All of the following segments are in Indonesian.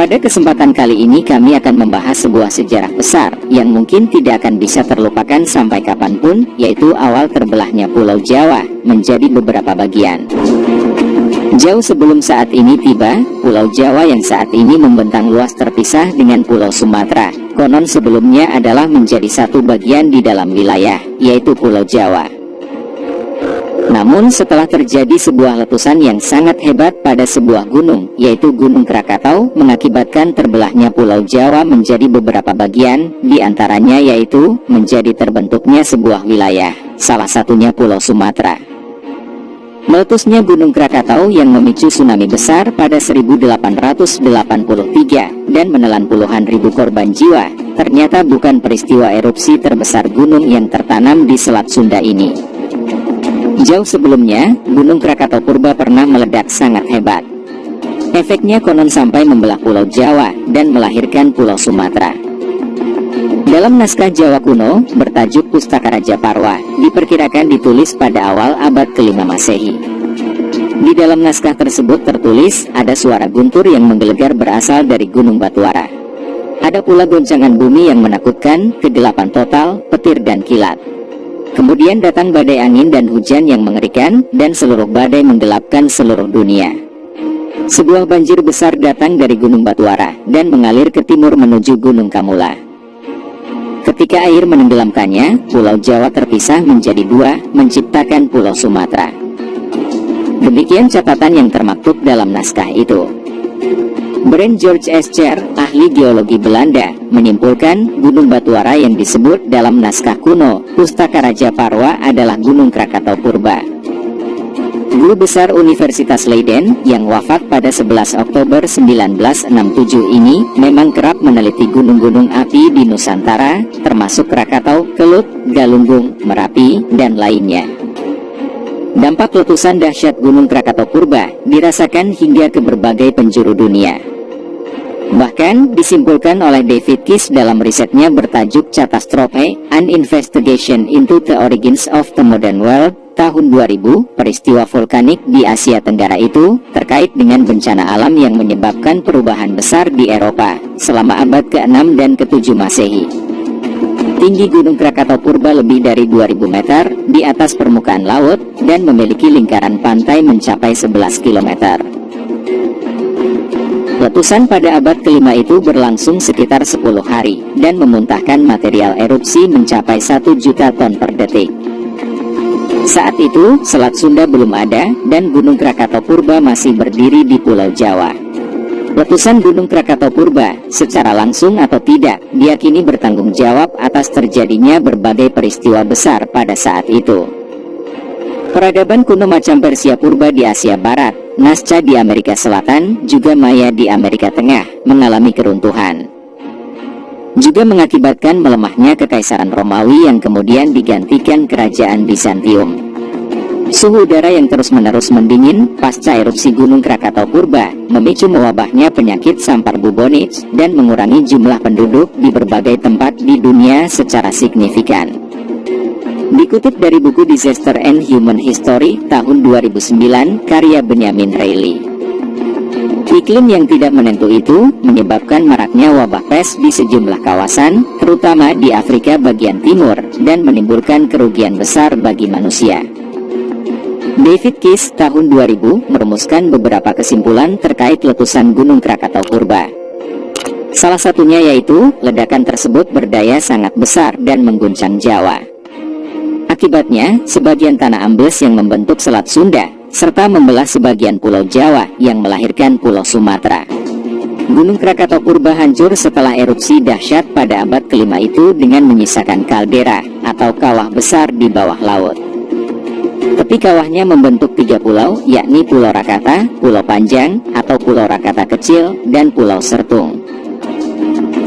Pada kesempatan kali ini kami akan membahas sebuah sejarah besar yang mungkin tidak akan bisa terlupakan sampai kapan pun, yaitu awal terbelahnya Pulau Jawa menjadi beberapa bagian. Jauh sebelum saat ini tiba, Pulau Jawa yang saat ini membentang luas terpisah dengan Pulau Sumatera. Konon sebelumnya adalah menjadi satu bagian di dalam wilayah, yaitu Pulau Jawa. Namun setelah terjadi sebuah letusan yang sangat hebat pada sebuah gunung, yaitu Gunung Krakatau, mengakibatkan terbelahnya Pulau Jawa menjadi beberapa bagian, di antaranya yaitu menjadi terbentuknya sebuah wilayah, salah satunya Pulau Sumatera. Meletusnya Gunung Krakatau yang memicu tsunami besar pada 1883 dan menelan puluhan ribu korban jiwa, ternyata bukan peristiwa erupsi terbesar gunung yang tertanam di Selat Sunda ini. Jauh sebelumnya, Gunung Krakatau Purba pernah meledak sangat hebat. Efeknya konon sampai membelah Pulau Jawa dan melahirkan Pulau Sumatera. Dalam naskah Jawa kuno, bertajuk Pustaka Raja Parwa, diperkirakan ditulis pada awal abad kelima Masehi. Di dalam naskah tersebut tertulis, ada suara guntur yang menggelegar berasal dari Gunung Batuara. Ada pula goncangan bumi yang menakutkan, kegelapan total, petir dan kilat. Kemudian datang badai angin dan hujan yang mengerikan, dan seluruh badai menggelapkan seluruh dunia. Sebuah banjir besar datang dari Gunung Batuara, dan mengalir ke timur menuju Gunung Kamula. Ketika air menenggelamkannya, Pulau Jawa terpisah menjadi dua, menciptakan Pulau Sumatera. Demikian catatan yang termaktub dalam naskah itu. Brand George Escher, ahli geologi Belanda, menyimpulkan gunung Batuara yang disebut dalam naskah kuno, Pustaka Raja Parwa adalah Gunung Krakatau Purba. Guru besar Universitas Leiden yang wafat pada 11 Oktober 1967 ini memang kerap meneliti gunung-gunung api di Nusantara, termasuk Krakatau, Kelut, Galunggung, Merapi, dan lainnya. Dampak letusan dahsyat Gunung Krakatau Purba dirasakan hingga ke berbagai penjuru dunia. Bahkan disimpulkan oleh David Kiss dalam risetnya bertajuk Catastrophe, An Investigation into the Origins of the Modern World, tahun 2000, peristiwa vulkanik di Asia Tenggara itu terkait dengan bencana alam yang menyebabkan perubahan besar di Eropa selama abad ke-6 dan ke-7 Masehi. Tinggi Gunung Krakatau Purba lebih dari 2000 meter di atas permukaan laut dan memiliki lingkaran pantai mencapai 11 kilometer. Letusan pada abad kelima itu berlangsung sekitar 10 hari dan memuntahkan material erupsi mencapai 1 juta ton per detik. Saat itu, Selat Sunda belum ada dan Gunung Krakatau Purba masih berdiri di Pulau Jawa. Letusan Gunung Krakatau Purba, secara langsung atau tidak, diyakini bertanggung jawab atas terjadinya berbagai peristiwa besar pada saat itu. Peradaban kuno macam Persia Purba di Asia Barat, Nasca di Amerika Selatan, juga Maya di Amerika Tengah, mengalami keruntuhan. Juga mengakibatkan melemahnya kekaisaran Romawi yang kemudian digantikan kerajaan Bizantium. Suhu udara yang terus-menerus mendingin pasca erupsi Gunung Krakatau Purba memicu mewabahnya penyakit sampar bubonic dan mengurangi jumlah penduduk di berbagai tempat di dunia secara signifikan. Dikutip dari buku Disaster and Human History tahun 2009 karya Benjamin Reilly. Iklim yang tidak menentu itu menyebabkan maraknya wabah pes di sejumlah kawasan, terutama di Afrika bagian timur, dan menimbulkan kerugian besar bagi manusia. David Kiss tahun 2000 merumuskan beberapa kesimpulan terkait letusan Gunung Krakatau Purba. Salah satunya yaitu, ledakan tersebut berdaya sangat besar dan mengguncang Jawa. Akibatnya, sebagian tanah ambles yang membentuk Selat Sunda, serta membelah sebagian Pulau Jawa yang melahirkan Pulau Sumatera. Gunung Krakatau Purba hancur setelah erupsi dahsyat pada abad kelima itu dengan menyisakan kaldera atau kawah besar di bawah laut. Tepi kawahnya membentuk tiga pulau, yakni Pulau Rakata, Pulau Panjang, atau Pulau Rakata Kecil, dan Pulau Sertung.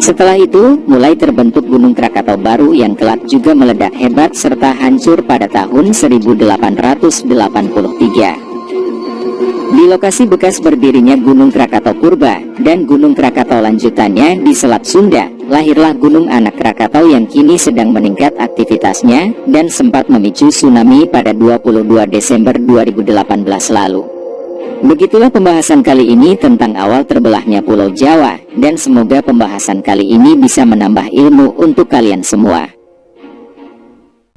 Setelah itu, mulai terbentuk Gunung Krakatau baru yang kelak juga meledak hebat serta hancur pada tahun 1883. Di lokasi bekas berdirinya Gunung Krakatau Purba dan Gunung Krakatau lanjutannya di Selat Sunda, lahirlah Gunung Anak Krakatau yang kini sedang meningkat aktivitasnya dan sempat memicu tsunami pada 22 Desember 2018 lalu. Begitulah pembahasan kali ini tentang awal terbelahnya Pulau Jawa, dan semoga pembahasan kali ini bisa menambah ilmu untuk kalian semua.